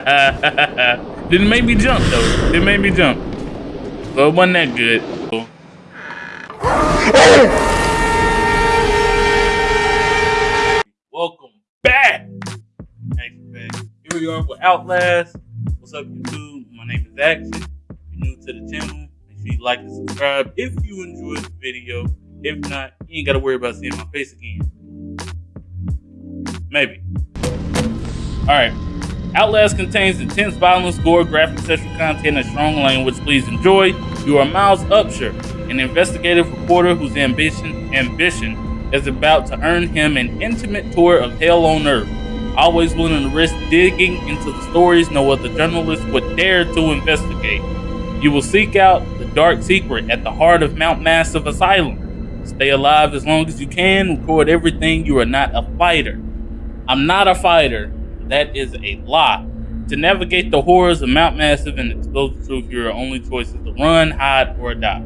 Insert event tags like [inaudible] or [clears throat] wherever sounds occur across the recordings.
[laughs] Didn't make me jump though. Didn't make me jump. So it wasn't that good. [laughs] Welcome back. Here we are with Outlast. What's up, YouTube? My name is Action. If you're new to the channel, make sure you like and subscribe if you enjoyed the video. If not, you ain't gotta worry about seeing my face again. Maybe. Alright. Outlast contains intense violence, gore, graphic sexual content, and strong language. Please enjoy. You are Miles Upshur, an investigative reporter whose ambition ambition is about to earn him an intimate tour of hell on earth. Always willing to risk digging into the stories no other journalist would dare to investigate. You will seek out the dark secret at the heart of Mount Massive Asylum. Stay alive as long as you can. Record everything. You are not a fighter. I'm not a fighter. That is a lie. To navigate the horrors of Mount Massive and expose the truth, your only choice is to run, hide, or die.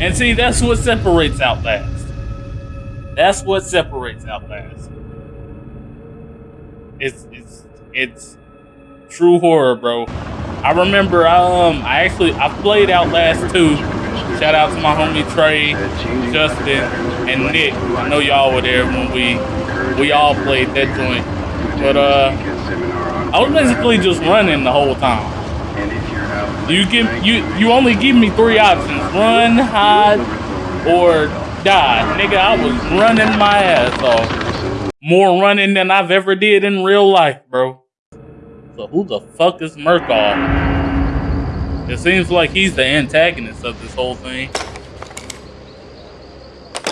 And see, that's what separates Outlast. That's what separates Outlast. It's it's it's true horror, bro. I remember um I actually I played Outlast 2. Shout out to my homie Trey, Justin, and Nick. I know y'all were there when we we all played that joint. But uh, I was basically just running the whole time. You give you you only give me three options: run, hide, or die. Nigga, I was running my ass off. More running than I've ever did in real life, bro. So who the fuck is Murkoff? It seems like he's the antagonist of this whole thing.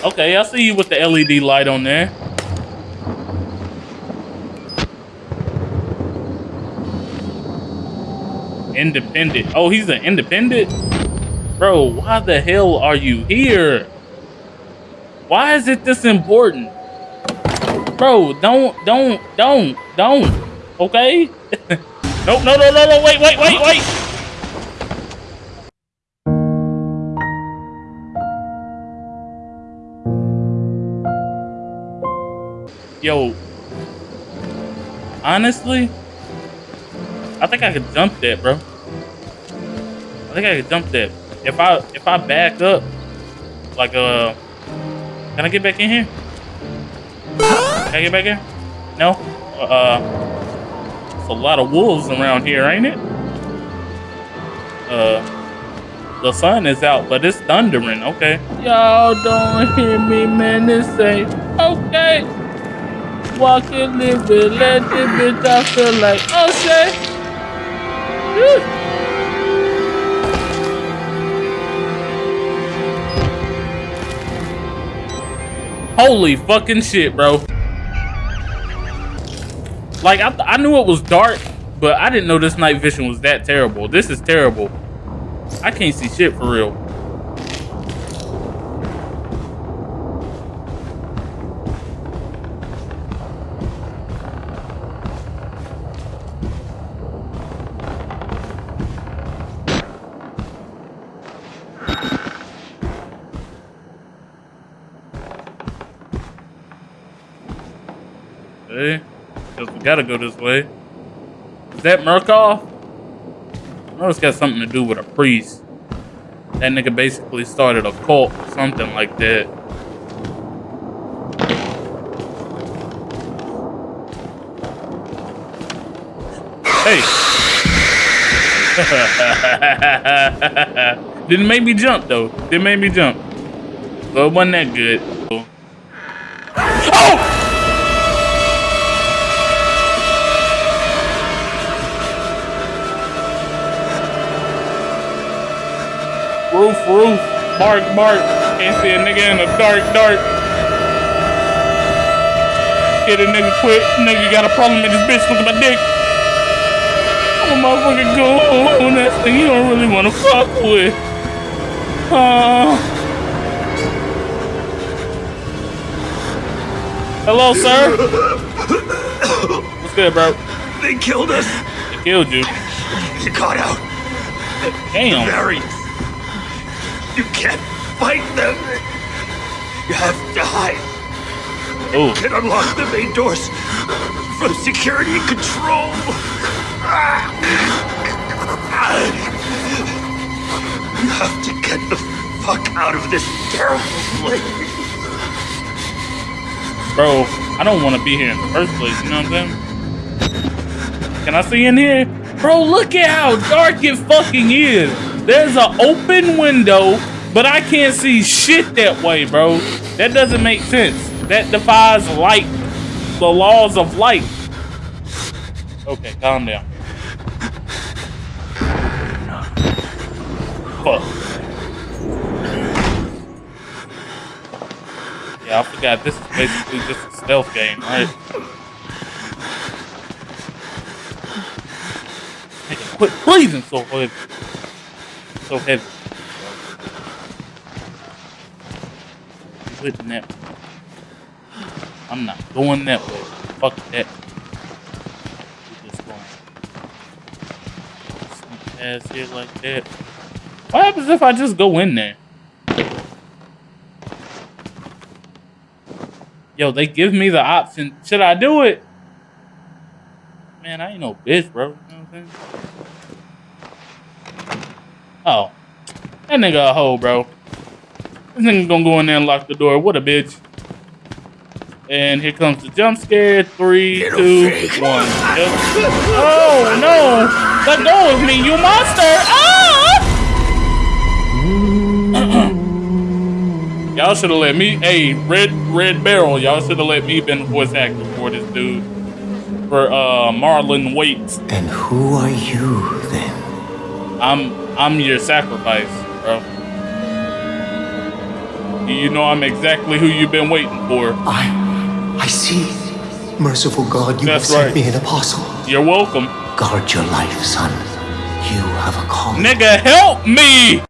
Okay, I see you with the LED light on there. Independent. Oh, he's an independent? Bro, why the hell are you here? Why is it this important? Bro, don't, don't, don't, don't. Okay? [laughs] no, no, no, no, no, wait, wait, wait, wait. Yo, honestly, I think I could jump that, bro. I think I can jump that. If I if I back up, like uh, can I get back in here? Can I get back in? No. Uh, it's a lot of wolves around here, ain't it? Uh, the sun is out, but it's thundering. Okay. Y'all don't hear me, man. This ain't okay. Walking, living, let the bitch. I feel like okay. Holy fucking shit, bro. Like, I, I knew it was dark, but I didn't know this night vision was that terrible. This is terrible. I can't see shit for real. Because we gotta go this way. Is that Murkoff? I know it's got something to do with a priest. That nigga basically started a cult, or something like that. Hey! [laughs] Didn't make me jump though. Didn't make me jump. So it wasn't that good. Oh! Roof, roof. Bark, bark. Can't see a nigga in the dark, dark. Get a nigga quick. Nigga got a problem with this bitch. Look at my dick. I'm a motherfucking go on that thing you don't really want to fuck with. Uh, hello, sir. What's good, bro? They killed us. They killed you. You got out. Damn. The variants. You can't fight them. You have to hide. Ooh. You oh. can unlock the main doors from security control. You have to get the fuck out of this terrible place. Bro, I don't want to be here in the first place, you know what I'm saying? Can I see in here? Bro, look at how dark it fucking is. There's an open window, but I can't see shit that way, bro. That doesn't make sense. That defies light, the laws of light. Okay, calm down. Fuck. Yeah, I forgot this is basically just a stealth game, right? Quit breathing so. So heavy. You wouldn't that I'm not going that way. Fuck that. We just going sneak past here like that. What happens if I just go in there? Yo, they give me the option. Should I do it? Man, I ain't no bitch, bro. You know? Oh. That nigga a hoe, bro. This nigga gonna go in there and lock the door. What a bitch. And here comes the jump scare. Three, Little two, freak. one. Yep. Oh, no. Let go of me, you monster. Ah! [clears throat] Y'all should have let me. Hey, Red Red Barrel. Y'all should have let me been voice actor for this dude. For uh Marlon Waits. And who are you then? I'm I'm your sacrifice, bro. You- know I'm exactly who you've been waiting for. I. I see. Merciful God, you That's have sent me an apostle. You're welcome. Guard your life, son. You have a call. Nigga, help me!